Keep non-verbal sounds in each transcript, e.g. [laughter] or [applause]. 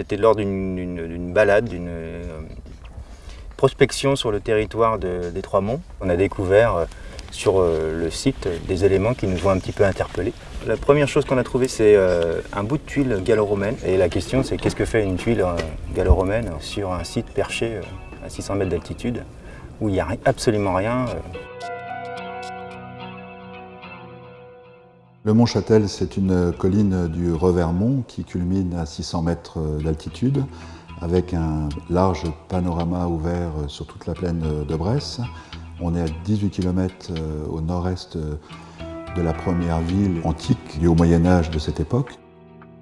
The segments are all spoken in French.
C'était lors d'une balade, d'une euh, prospection sur le territoire des Trois-Monts. On a découvert euh, sur euh, le site des éléments qui nous ont un petit peu interpellés. La première chose qu'on a trouvée, c'est un bout de tuile gallo-romaine. Et la question, c'est qu'est-ce que fait une tuile gallo-romaine sur un site perché à 600 mètres d'altitude, où il n'y a absolument rien Le Mont Châtel, c'est une colline du Revermont qui culmine à 600 mètres d'altitude avec un large panorama ouvert sur toute la plaine de Bresse. On est à 18 km euh, au nord-est de la première ville antique du Haut Moyen-Âge de cette époque.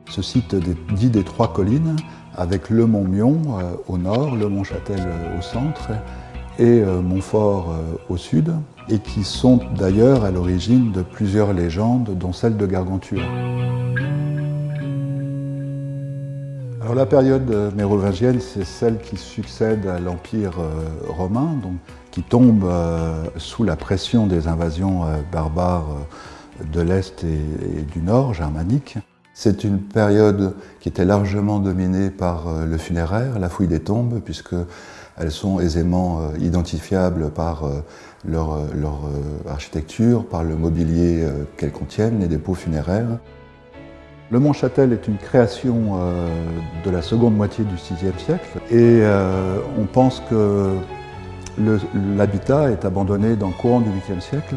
Ce site dit des trois collines avec le Mont Mion euh, au nord, le Mont Châtel au centre et euh, Montfort au sud et qui sont d'ailleurs à l'origine de plusieurs légendes, dont celle de Gargantua. Alors la période mérovingienne, c'est celle qui succède à l'Empire euh, romain, qui tombe euh, sous la pression des invasions euh, barbares de l'Est et, du Nord, germaniques. C'est une période qui était largement dominée par le funéraire, la fouille des tombes, puisqu'elles sont aisément identifiables par leur, euh, architecture, par le mobilier euh, qu'elles contiennent, les dépôts funéraires. Le Mont Châtel est une création euh, de la seconde moitié du VIe siècle et on pense que l'habitat est abandonné dans le courant du 8e siècle,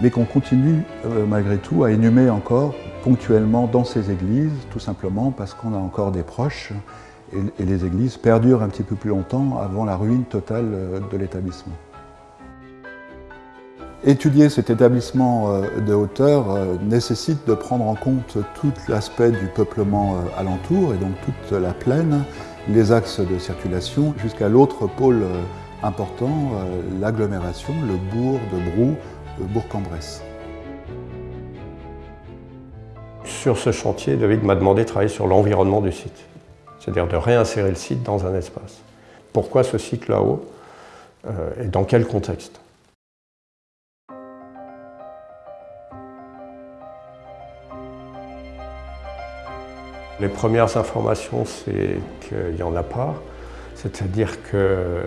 mais qu'on continue malgré tout à inhumer encore ponctuellement dans ces églises, tout simplement parce qu'on a encore des proches et les églises perdurent un petit peu plus longtemps avant la ruine totale de l'établissement. Étudier cet établissement euh, de hauteur euh, nécessite de prendre en compte tout l'aspect du peuplement euh, alentour et donc toute la plaine, les axes de circulation jusqu'à l'autre pôle important, l'agglomération, le bourg de Brou, Bourg-en-Bresse. Sur ce chantier, David m'a demandé de travailler sur l'environnement du site, c'est-à-dire de réinsérer le site dans un espace. Pourquoi ce site là-haut et dans quel contexte? Les premières informations, c'est qu'il n'y en a pas. C'est-à-dire que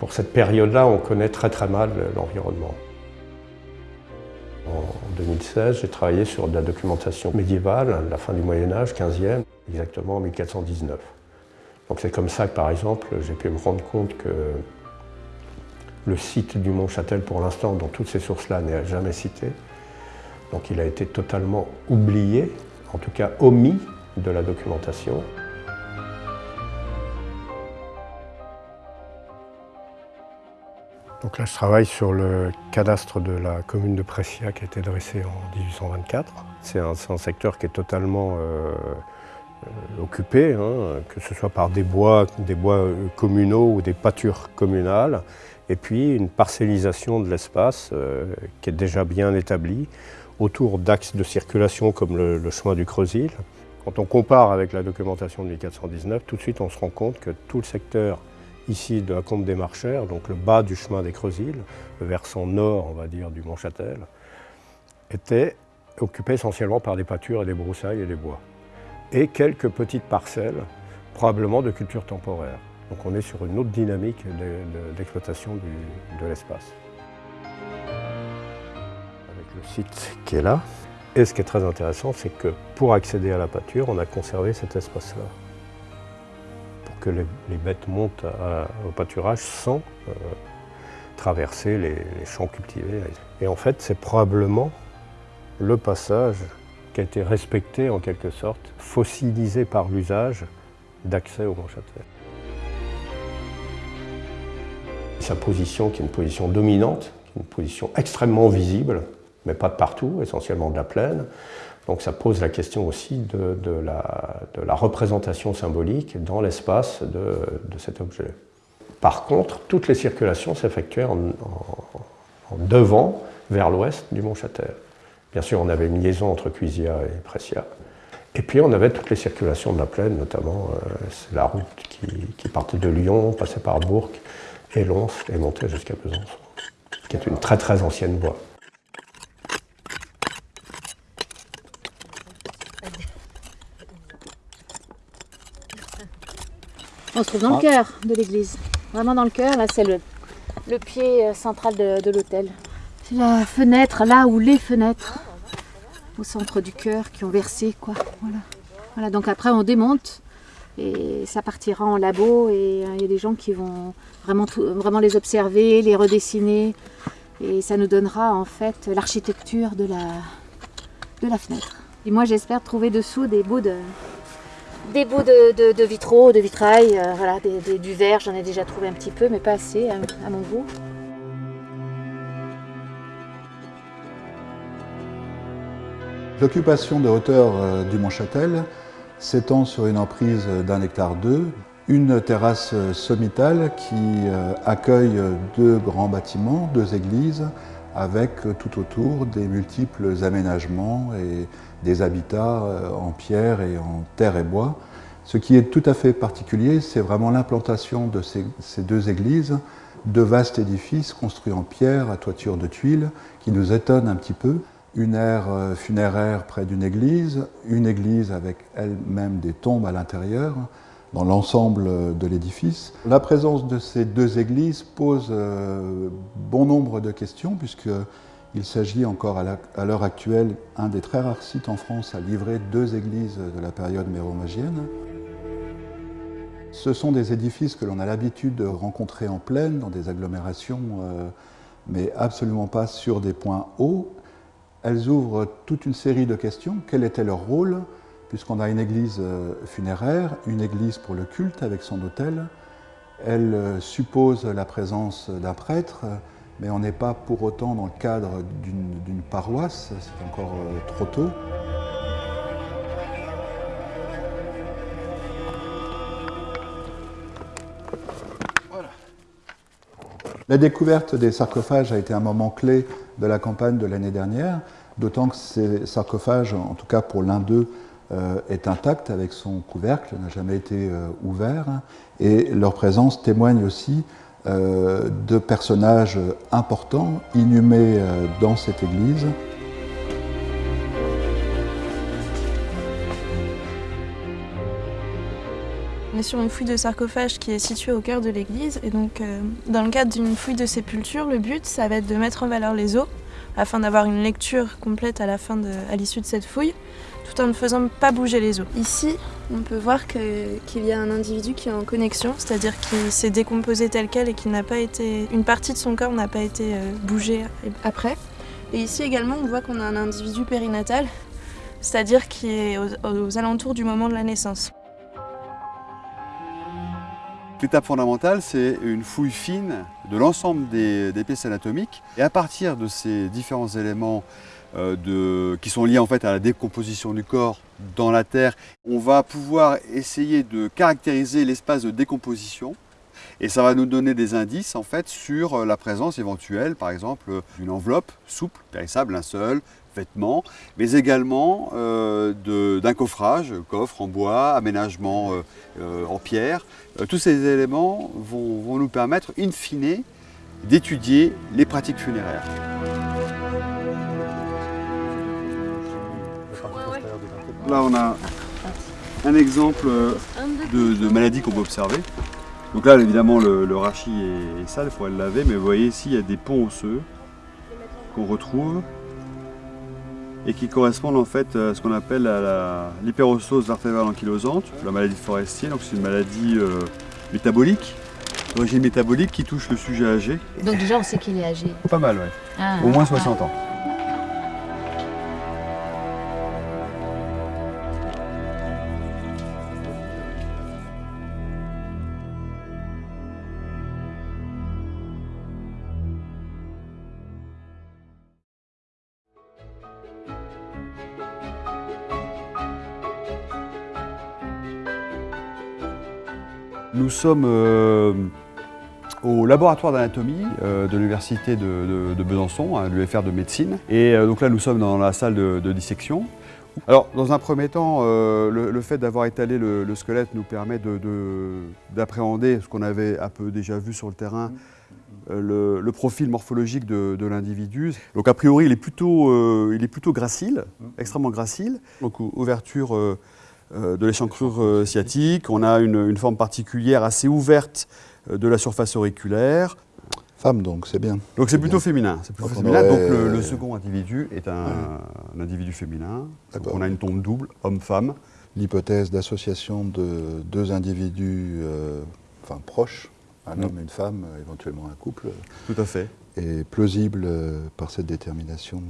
pour cette période-là, on connaît très très mal l'environnement. En 2016, j'ai travaillé sur de la documentation médiévale, la fin du Moyen-Âge, 15e, exactement en 1419. Donc c'est comme ça que, par exemple, j'ai pu me rendre compte que le site du Mont Châtel, pour l'instant, dans toutes ces sources-là, n'est jamais cité. Donc il a été totalement oublié en tout cas omis de la documentation. Donc là, je travaille sur le cadastre de la commune de Pressia qui a été dressé en 1824. C'est un, secteur qui est totalement euh, euh, occupé, hein, que ce soit par des bois, des bois euh, communaux ou des pâtures communales, et puis une parcellisation de l'espace qui est déjà bien établie, autour d'axes de circulation comme le, chemin du Creusil. Quand on compare avec la documentation de 1419, tout de suite on se rend compte que tout le secteur ici de la Combe des Marchères, donc le bas du chemin des Creusil, le versant nord, on va dire, du Mont-Châtel, était occupé essentiellement par des pâtures et des broussailles et des bois. Et quelques petites parcelles, probablement de culture temporaire. Donc on est sur une autre dynamique d'exploitation de l'espace le qui est là. Et ce qui est très intéressant, c'est que pour accéder à la pâture, on a conservé cet espace-là. Pour que les, bêtes montent au pâturage sans euh, traverser les, champs cultivés. Et en fait, c'est probablement le passage qui a été respecté en quelque sorte, fossilisé par l'usage d'accès au Mont-Châtel. Sa position qui est une position dominante, une position extrêmement visible, mais pas de partout, essentiellement de la plaine. Donc ça pose la question aussi de, la, représentation symbolique dans l'espace de, cet objet. Par contre, toutes les circulations s'effectuaient en, devant, vers l'ouest du Mont Châtel. Bien sûr, on avait une liaison entre Cuisia et Pressia. Et puis on avait toutes les circulations de la plaine, notamment euh, la route qui, partait de Lyon, passait par Bourg et Lons et montait jusqu'à Besançon, qui est une très très ancienne voie. On se trouve dans le ah. cœur de l'église. Vraiment dans le cœur, là c'est le, le pied euh, central de, l'hôtel. C'est la fenêtre, là où les fenêtres, au centre du cœur, qui ont versé, quoi. Voilà. voilà. donc après on démonte et ça partira en labo et euh, il y a des gens qui vont vraiment, vraiment les observer, les redessiner et ça nous donnera en fait l'architecture de la, de la fenêtre. Et moi j'espère trouver dessous des bouts de, des bouts de, vitraux, de vitrail, euh, voilà, du verre, j'en ai déjà trouvé un petit peu, mais pas assez à, mon goût. L'occupation de hauteur euh, du Mont-Châtel s'étend sur une emprise d'un hectare deux, une terrasse sommitale qui euh, accueille deux grands bâtiments, deux églises, avec tout autour des multiples aménagements et des habitats euh, en pierre et en terre et bois. Ce qui est tout à fait particulier, c'est vraiment l'implantation de ces, deux églises, deux vastes édifices construits en pierre à toiture de tuiles, qui nous étonnent un petit peu. Une aire euh, funéraire près d'une église, une église avec elle-même des tombes à l'intérieur, dans l'ensemble de l'édifice. La présence de ces deux églises pose euh, bon nombre de questions, puisque il s'agit encore à l'heure actuelle un des très rares sites en France à livrer deux églises de la période mérovingienne. Ce sont des édifices que l'on a l'habitude de rencontrer en plaine, dans des agglomérations, euh, mais absolument pas sur des points hauts. Elles ouvrent toute une série de questions. Quel était leur rôle? Puisqu'on a une église euh, funéraire, une église pour le culte avec son autel. Elle euh, suppose la présence d'un prêtre, mais on n'est pas pour autant dans le cadre d'une paroisse, c'est encore euh, trop tôt. La découverte des sarcophages a été un moment clé de la campagne de l'année dernière, d'autant que ces sarcophages, en tout cas pour l'un d'eux, est intact avec son couvercle, n'a jamais été euh, ouvert, et leur présence témoigne aussi euh, de personnages importants inhumés euh, dans cette église. On est sur une fouille de sarcophage qui est située au cœur de l'église et donc euh, dans le cadre d'une fouille de sépulture, le but ça va être de mettre en valeur les os afin d'avoir une lecture complète à l'issue de cette fouille tout en ne faisant pas bouger les os. Ici, on peut voir qu'il y a un individu qui est en connexion, c'est-à-dire qu'il s'est décomposé tel quel et qu'il n'a pas été. une partie de son corps n'a pas été euh, bougée après. Et ici également, on voit qu'on a un individu périnatal, c'est-à-dire qui est aux, alentours du moment de la naissance. L'étape fondamentale, c'est une fouille fine de l'ensemble des, pièces anatomiques. Et à partir de ces différents éléments euh, qui sont liés en fait à la décomposition du corps dans la terre. On va pouvoir essayer de caractériser l'espace de décomposition et ça va nous donner des indices sur la présence éventuelle, par exemple, d'une enveloppe souple, périssable, un seul, vêtement, mais également euh, d'un coffrage, coffre en bois, aménagement en pierre. tous ces éléments vont, vont nous permettre, in fine, d'étudier les pratiques funéraires. Là, on a un exemple de, maladie qu'on peut observer. Donc là, évidemment, le, rachis est, sale, il faudrait le laver, mais vous voyez ici, il y a des ponts osseux qu'on retrouve et qui correspondent en fait à ce qu'on appelle l'hyperossose vertébrale ankylosante, la maladie forestière. Donc c'est une maladie euh, métabolique, d'origine métabolique qui touche le sujet âgé. Donc déjà, on sait qu'il est âgé Pas mal, oui. Ah. Au moins 60 ans. Nous sommes au laboratoire d'anatomie de l'université de, Besançon, à l'UFR de médecine. Et donc là, nous sommes dans la salle de dissection. Alors, dans un premier temps, euh, le, fait d'avoir étalé le, squelette nous permet d'appréhender ce qu'on avait un peu déjà vu sur le terrain, euh, le, profil morphologique de, l'individu. Donc, a priori, il est plutôt, euh, il est plutôt gracile, extrêmement gracile. Donc, ouverture de l'échancrure sciatique. On a une, forme particulière assez ouverte de la surface auriculaire donc c'est bien. Donc c'est plutôt féminin. Plutôt féminin. Donc le, second individu est un, individu féminin. on a une tombe double, homme-femme. L'hypothèse d'association de deux individus euh, enfin, proches, un homme et une femme, euh, éventuellement un couple. Tout à fait. Est plausible euh, par cette détermination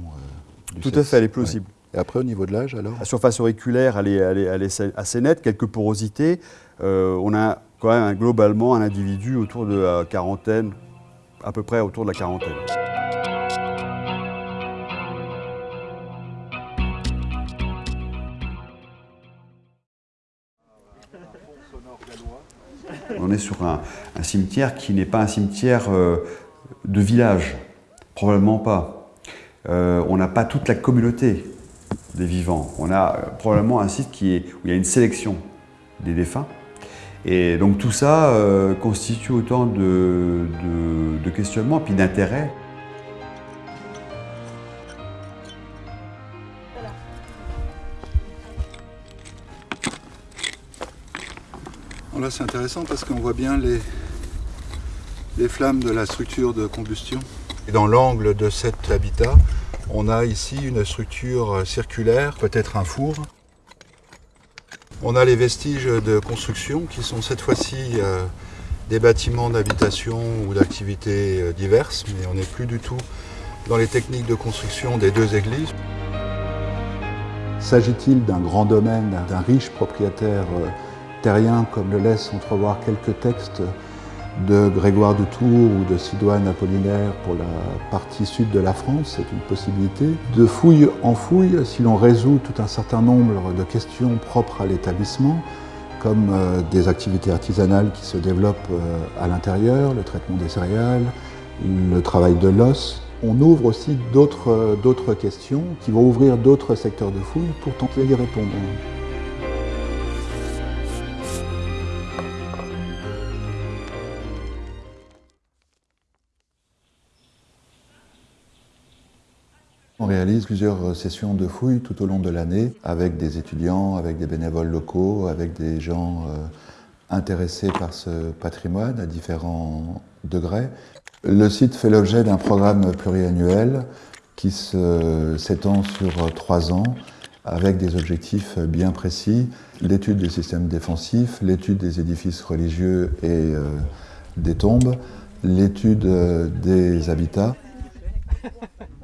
du Tout à fait, elle est plausible. Et après, au niveau de l'âge, alors La surface auriculaire, elle est, assez nette, quelques porosités. on a quand même globalement un individu autour de la quarantaine, à peu près autour de la quarantaine. On est sur un, cimetière qui n'est pas un cimetière euh, de village, probablement pas. Euh, on n'a pas toute la communauté des vivants. On a euh, probablement un site qui est, où il y a une sélection des défunts, et donc tout ça euh, constitue autant de, questionnements et puis d'intérêts. là c'est intéressant parce qu'on voit bien les, les flammes de la structure de combustion. Et dans l'angle de cet habitat, on a ici une structure circulaire, peut-être un four, on a les vestiges de construction qui sont cette fois-ci euh, des bâtiments d'habitation ou d'activités euh, diverses, mais on n'est plus du tout dans les techniques de construction des deux églises. S'agit-il d'un grand domaine, d'un riche propriétaire euh, terrien, comme le laissent entrevoir quelques textes de Grégoire de Tours ou de Sidoine Apollinaire pour la partie sud de la France, c'est une possibilité. De fouille en fouille, si l'on résout tout un certain nombre de questions propres à l'établissement, comme euh, des activités artisanales qui se développent euh, à l'intérieur, le traitement des céréales, le travail de l'os, on ouvre aussi d'autres euh, questions qui vont ouvrir d'autres secteurs de fouille pour tenter d'y répondre. Plusieurs sessions de fouilles tout au long de l'année avec des étudiants, avec des bénévoles locaux, avec des gens euh, intéressés par ce patrimoine à différents degrés. Le site fait l'objet d'un programme pluriannuel qui s'étend sur trois ans avec des objectifs bien précis, l'étude des systèmes défensifs, l'étude des édifices religieux et euh, des tombes, l'étude euh, des habitats. [laughs]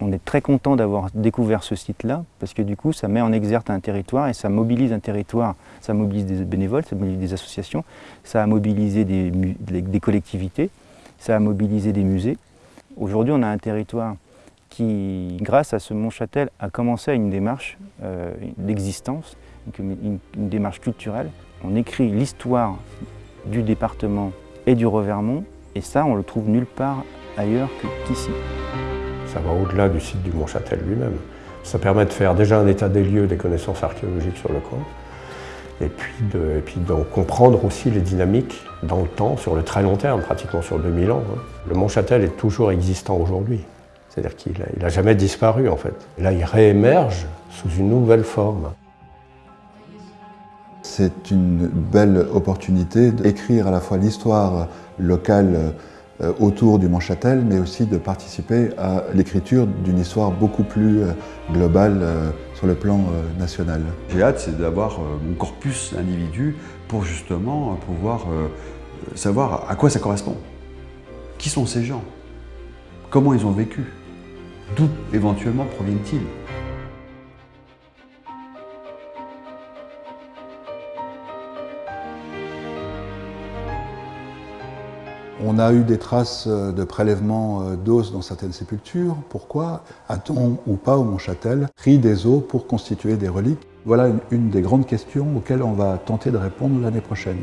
On est très content d'avoir découvert ce site-là, parce que du coup, ça met en exergue un territoire et ça mobilise un territoire. Ça mobilise des bénévoles, ça mobilise des associations, ça a mobilisé des, collectivités, ça a mobilisé des musées. Aujourd'hui, on a un territoire qui, grâce à ce Mont-Châtel, a commencé à une démarche euh, d'existence, une, une démarche culturelle. On écrit l'histoire du département et du Revermont, et ça, on le trouve nulle part ailleurs qu'ici ça va au-delà du site du Mont-Châtel lui-même. Ça permet de faire déjà un état des lieux des connaissances archéologiques sur le coin, et puis de, puis de comprendre aussi les dynamiques dans le temps, sur le très long terme, pratiquement sur 2000 ans. Hein. Le Mont-Châtel est toujours existant aujourd'hui. C'est-à-dire qu'il n'a jamais disparu en fait. là, il réémerge sous une nouvelle forme. C'est une belle opportunité d'écrire à la fois l'histoire locale autour du Mont-Châtel, mais aussi de participer à l'écriture d'une histoire beaucoup plus euh, globale euh, sur le plan national. J'ai hâte, c'est d'avoir mon corpus d'individus pour justement pouvoir savoir à quoi ça correspond. Qui sont ces gens? Comment ils ont vécu? D'où éventuellement proviennent-ils? On a eu des traces euh, de prélèvement euh, d'os dans certaines sépultures. Pourquoi a-t-on ou pas au Mont-Châtel pris des os pour constituer des reliques? Voilà une des grandes questions auxquelles on va tenter de répondre l'année prochaine.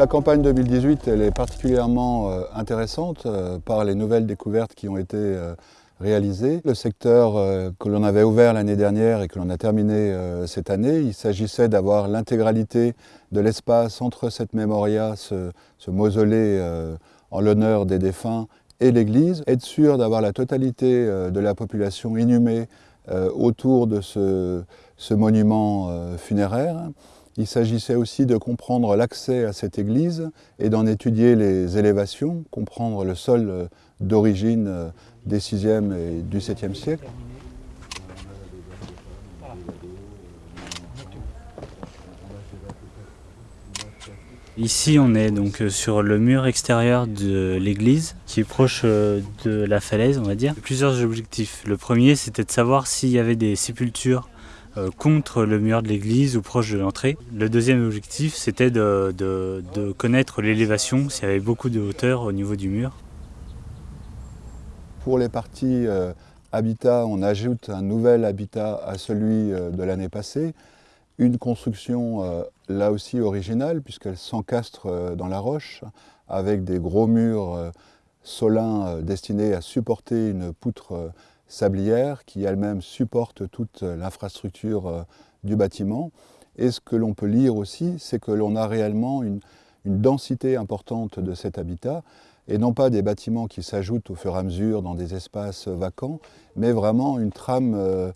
La campagne 2018 elle est particulièrement euh, intéressante euh, par les nouvelles découvertes qui ont été euh, réalisées. Le secteur que l'on avait ouvert l'année dernière et que l'on a terminé cette année, il s'agissait d'avoir l'intégralité de l'espace entre cette mémoria, ce, mausolée en l'honneur des défunts et l'église, être sûr d'avoir la totalité de la population inhumée autour de ce monument funéraire. Il s'agissait aussi de comprendre l'accès à cette église et d'en étudier les élévations, comprendre le sol euh, d'origine euh, des 6e et du 7e siècle. Ici, on est donc euh, sur le mur extérieur de l'église, qui est proche de la falaise, on va dire. Plusieurs objectifs. Le premier, c'était de savoir s'il y avait des sépultures contre le mur de l'église ou proche de l'entrée. Le deuxième objectif, c'était de, connaître l'élévation, s'il y avait beaucoup de hauteur au niveau du mur. Pour les parties euh, habitat, on ajoute un nouvel habitat à celui euh, de l'année passée. Une construction là aussi originale, puisqu'elle s'encastre dans la roche, avec des gros murs solins destinés à supporter une poutre sablière qui elle-même supporte toute l'infrastructure euh, du bâtiment. Et ce que l'on peut lire aussi, c'est que l'on a réellement une, densité importante de cet habitat, et non pas des bâtiments qui s'ajoutent au fur et à mesure dans des espaces vacants, mais vraiment une trame euh,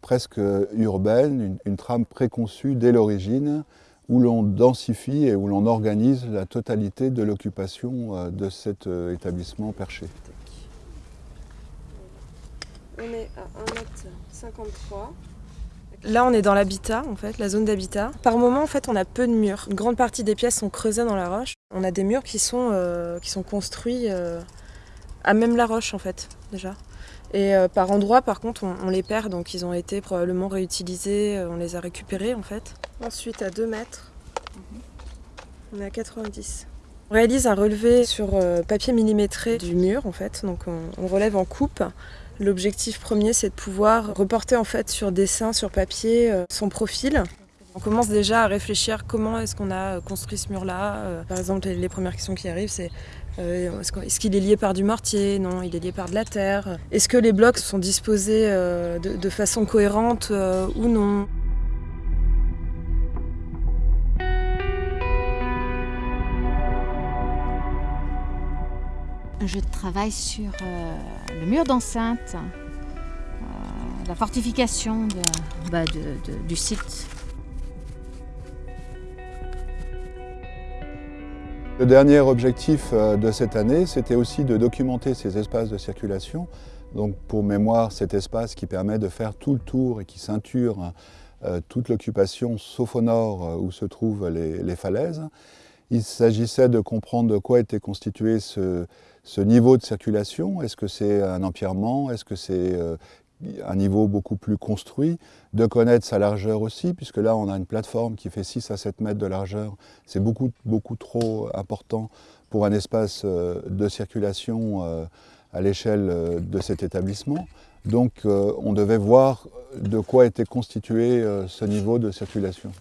presque urbaine, une trame préconçue dès l'origine, où l'on densifie et où l'on organise la totalité de l'occupation euh, de cet établissement perché. On est à 1m53. Là, on est dans l'habitat, en fait, la zone d'habitat. Par moment, en fait, on a peu de murs. Une grande partie des pièces sont creusées dans la roche. On a des murs qui sont, euh, construits euh, à même la roche, en fait, déjà. Et euh, par endroits, par contre, on, les perd, donc ils ont été probablement réutilisés, on les a récupérés, en fait. Ensuite, à 2 mètres, on est à 90. On réalise un relevé sur papier millimétré du mur, en fait, donc on relève en coupe. L'objectif premier, c'est de pouvoir reporter en fait sur dessin, sur papier, euh, son profil. On commence déjà à réfléchir comment est-ce qu'on a construit ce mur-là. Euh, par exemple, les premières questions qui arrivent, c'est euh, est-ce qu'il est lié par du mortier? Non, il est lié par de la terre. Est-ce que les blocs sont disposés de, façon cohérente ou non? Je travaille sur euh, le mur d'enceinte, euh, la fortification bah, du site. Le dernier objectif euh, de cette année, c'était aussi de documenter ces espaces de circulation. Donc pour mémoire, cet espace qui permet de faire tout le tour et qui ceinture toute l'occupation, sauf au nord où se trouvent les falaises. Il s'agissait de comprendre de quoi était constitué ce, niveau de circulation. Est-ce que c'est un empierrement Est-ce que c'est euh, un niveau beaucoup plus construit De connaître sa largeur aussi, puisque là on a une plateforme qui fait 6 à 7 mètres de largeur. C'est beaucoup, beaucoup trop important pour un espace euh, de circulation euh, à l'échelle de cet établissement. Donc on devait voir de quoi était constitué ce niveau de circulation.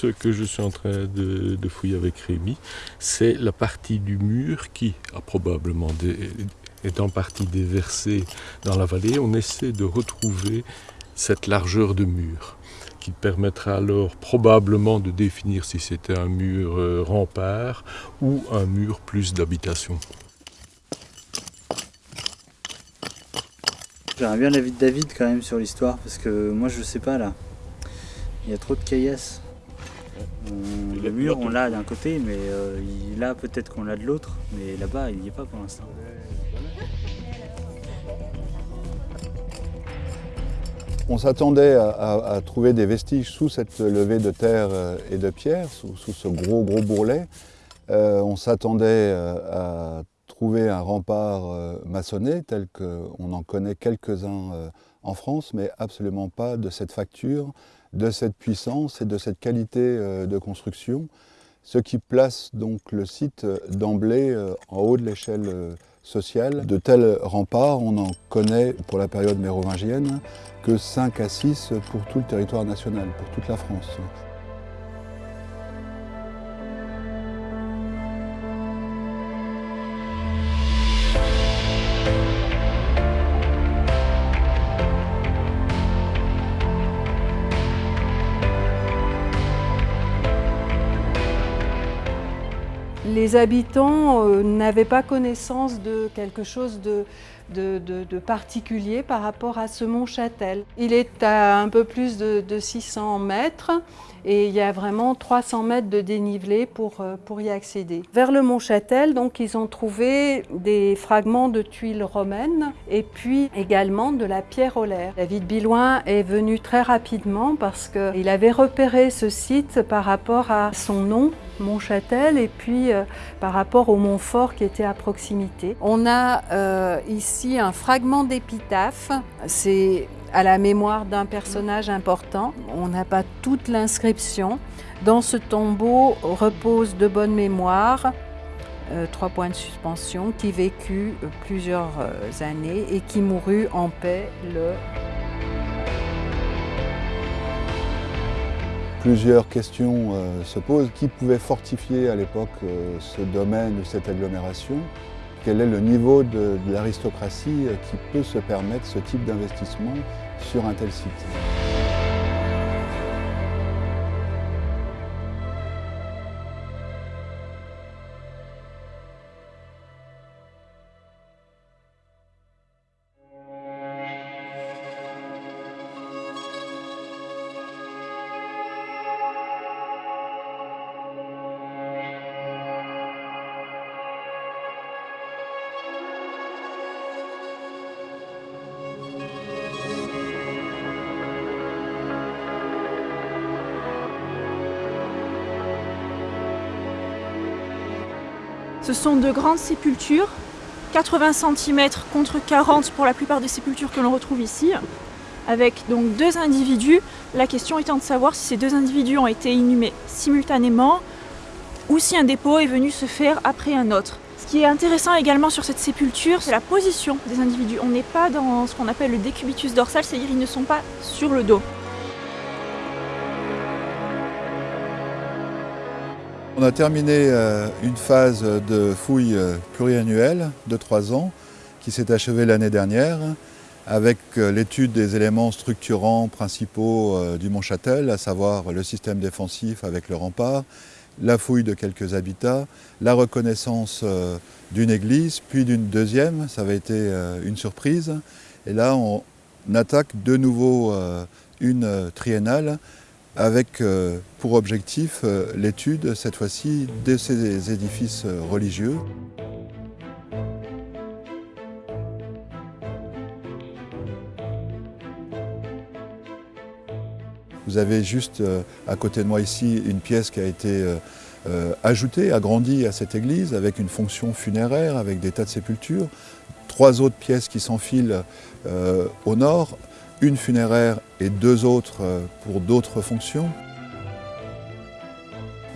Ce que je suis en train de, fouiller avec Rémi, c'est la partie du mur qui a probablement est en partie déversée dans la vallée. On essaie de retrouver cette largeur de mur qui permettra alors probablement de définir si c'était un mur euh, rempart ou un mur plus d'habitation. J'aimerais bien l'avis de David quand même sur l'histoire, parce que moi je sais pas là. Il y a trop de caillasses. Le mur, on l'a d'un côté, mais euh, là peut-être qu'on l'a de l'autre, mais là-bas il n'y est pas pour l'instant. On s'attendait à, trouver des vestiges sous cette levée de terre euh, et de pierre, sous, ce gros gros bourrelet. Euh, on s'attendait à trouver un rempart maçonné tel qu'on en connaît quelques-uns en France, mais absolument pas de cette facture, de cette puissance et de cette qualité euh, de construction, ce qui place donc le site euh, d'emblée euh, en haut de l'échelle sociale. De tels remparts, on en connaît pour la période mérovingienne que 5 à 6 pour tout le territoire national, pour toute la France. Les habitants euh, n'avaient pas connaissance de quelque chose de, particulier par rapport à ce mont Châtel. Il est à un peu plus de, 600 mètres et il y a vraiment 300 mètres de dénivelé pour, euh, pour y accéder. Vers le mont Châtel, donc, ils ont trouvé des fragments de tuiles romaines et puis également de la pierre olaire. David Biloin est venu très rapidement parce qu'il avait repéré ce site par rapport à son nom Montchâtel et puis euh, par rapport au Montfort qui était à proximité. On a euh, ici un fragment d'épitaphe, c'est à la mémoire d'un personnage important. On n'a pas toute l'inscription. Dans ce tombeau repose de bonne mémoire euh, trois points de suspension, qui vécut plusieurs années et qui mourut en paix le Plusieurs questions euh, se posent. Qui pouvait fortifier à l'époque euh, ce domaine ou cette agglomération? Quel est le niveau de l'aristocratie euh, qui peut se permettre ce type d'investissement sur un tel site? Ce sont de grandes sépultures, 80 cm contre 40 pour la plupart des sépultures que l'on retrouve ici, avec donc deux individus. La question étant de savoir si ces deux individus ont été inhumés simultanément ou si un dépôt est venu se faire après un autre. Ce qui est intéressant également sur cette sépulture, c'est la position des individus. On n'est pas dans ce qu'on appelle le décubitus dorsal, c'est-à-dire ils ne sont pas sur le dos. On a terminé euh, une phase de fouille euh, pluriannuelle de trois ans qui s'est achevée l'année dernière avec euh, l'étude des éléments structurants principaux du Mont Châtel, à savoir le système défensif avec le rempart, la fouille de quelques habitats, la reconnaissance d'une église, puis d'une deuxième, ça avait été une surprise. Et là, on attaque de nouveau une triennale avec euh, pour objectif euh, l'étude, cette fois-ci, de ces édifices euh, religieux. Vous avez juste à côté de moi ici une pièce qui a été ajoutée, agrandie à cette église avec une fonction funéraire, avec des tas de sépultures. Trois autres pièces qui s'enfilent au nord, une funéraire et deux autres euh, pour d'autres fonctions.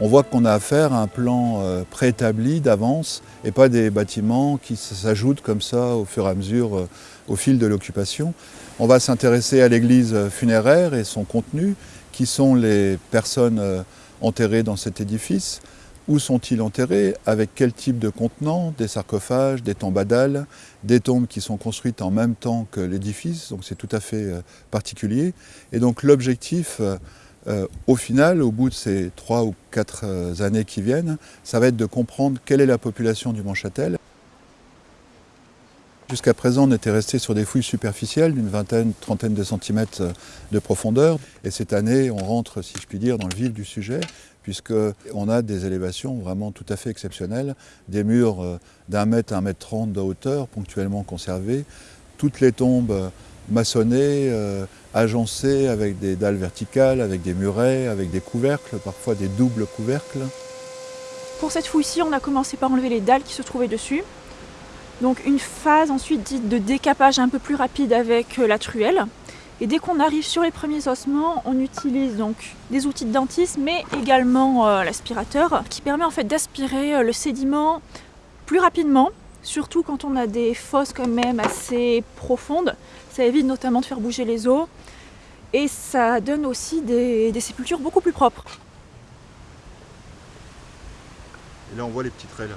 On voit qu'on a affaire à un plan euh, préétabli d'avance et pas des bâtiments qui s'ajoutent comme ça au fur et à mesure euh, au fil de l'occupation. On va s'intéresser à l'église funéraire et son contenu, qui sont les personnes enterrées dans cet édifice, où sont-ils enterrés? Avec quel type de contenant Des sarcophages, des tombadales, des tombes qui sont construites en même temps que l'édifice, donc c'est tout à fait euh, particulier. Et donc l'objectif, euh, euh, au final, au bout de ces trois ou quatre années qui viennent, ça va être de comprendre quelle est la population du Mont-Châtel. Jusqu'à présent, on était resté sur des fouilles superficielles d'une vingtaine, trentaine de centimètres de profondeur. Et cette année, on rentre, si je puis dire, dans le vif du sujet, puisqu'on a des élévations vraiment tout à fait exceptionnelles, des murs euh, d'un mètre à un mètre trente de hauteur, ponctuellement conservés, toutes les tombes euh, maçonnées, euh, agencées avec des dalles verticales, avec des murets, avec des couvercles, parfois des doubles couvercles. Pour cette fouille-ci, on a commencé par enlever les dalles qui se trouvaient dessus. Donc une phase ensuite dite de décapage un peu plus rapide avec la truelle. Et dès qu'on arrive sur les premiers ossements, on utilise donc des outils de dentiste, mais également euh, l'aspirateur, qui permet en fait d'aspirer euh, le sédiment plus rapidement, surtout quand on a des fosses quand même assez profondes. Ça évite notamment de faire bouger les os, et ça donne aussi des, des sépultures beaucoup plus propres. Et là on voit les petits traits là.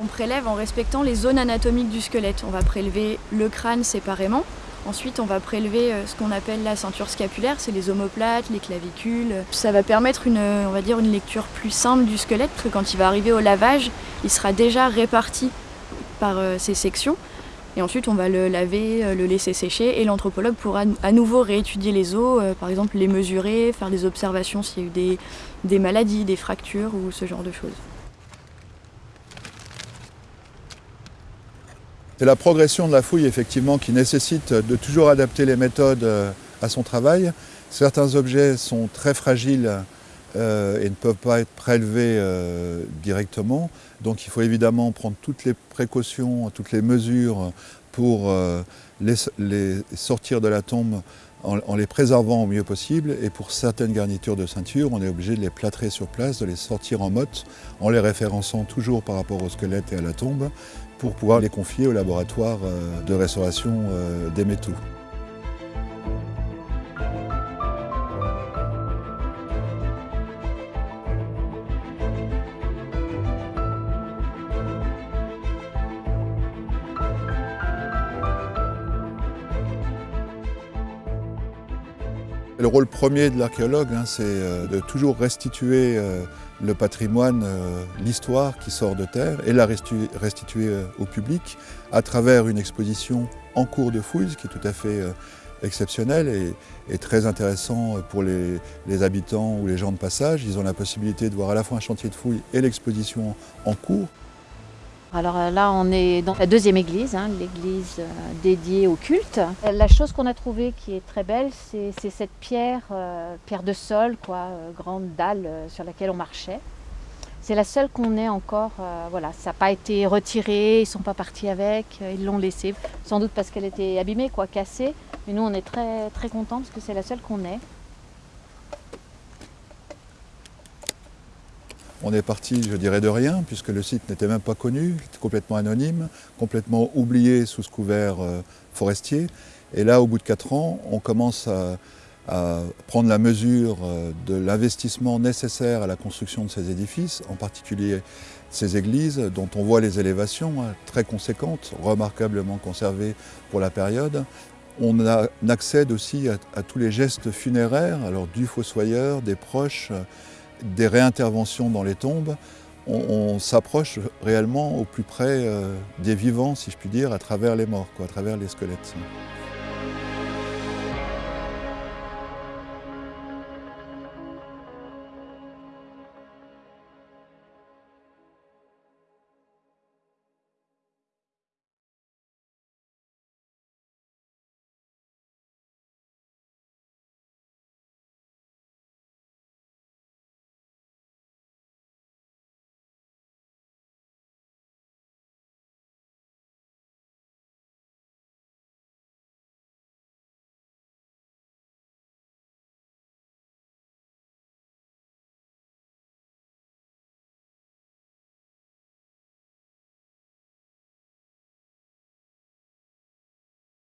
On prélève en respectant les zones anatomiques du squelette. On va prélever le crâne séparément, Ensuite, on va prélever euh, ce qu'on appelle la ceinture scapulaire, c'est les omoplates, les clavicules. Ça va permettre une, lecture plus simple du squelette, parce que quand il va arriver au lavage, il sera déjà réparti par euh, ces sections. Et ensuite, on va le laver, euh, le laisser sécher, et l'anthropologue pourra à nouveau réétudier les os, par exemple les mesurer, faire des observations s'il y a eu des maladies, des fractures ou ce genre de choses. C'est la progression de la fouille effectivement qui nécessite de toujours adapter les méthodes euh, à son travail. Certains objets sont très fragiles euh, et ne peuvent pas être prélevés euh, directement. Donc il faut évidemment prendre toutes les précautions, toutes les mesures pour les, sortir de la tombe en, les préservant au mieux possible. Et pour certaines garnitures de ceinture, on est obligé de les plâtrer sur place, de les sortir en motte, en les référençant toujours par rapport au squelette et à la tombe, pour pouvoir les confier au laboratoire euh, de restauration euh, des métaux. Le rôle premier de l'archéologue, hein, c'est euh, de toujours restituer le patrimoine, euh, l'histoire qui sort de terre et la restituer, euh, au public à travers une exposition en cours de fouilles, ce qui est tout à fait euh, exceptionnel et, très intéressant pour les, habitants ou les gens de passage. Ils ont la possibilité de voir à la fois un chantier de fouilles et l'exposition en cours. Alors là, on est dans la deuxième église, hein, l'église dédiée au culte. La chose qu'on a trouvée qui est très belle, c'est cette pierre, pierre de sol, quoi, grande dalle sur laquelle on marchait. C'est la seule qu'on ait encore, voilà, ça n'a pas été retiré, ils ne sont pas partis avec, ils l'ont laissée, sans doute parce qu'elle était abîmée, quoi, cassée. Mais nous, on est très, très contents parce que c'est la seule qu'on ait. On est parti, je dirais, de rien, puisque le site n'était même pas connu, complètement anonyme, complètement oublié sous ce couvert euh, forestier. Et là, au bout de quatre ans, on commence à, prendre la mesure euh, de l'investissement nécessaire à la construction de ces édifices, en particulier ces églises, dont on voit les élévations hein, très conséquentes, remarquablement conservées pour la période. On, accède aussi à, tous les gestes funéraires, alors du fossoyeur, des proches, des réinterventions dans les tombes, on, s'approche réellement au plus près euh, des vivants, si je puis dire, à travers les morts, à travers les squelettes.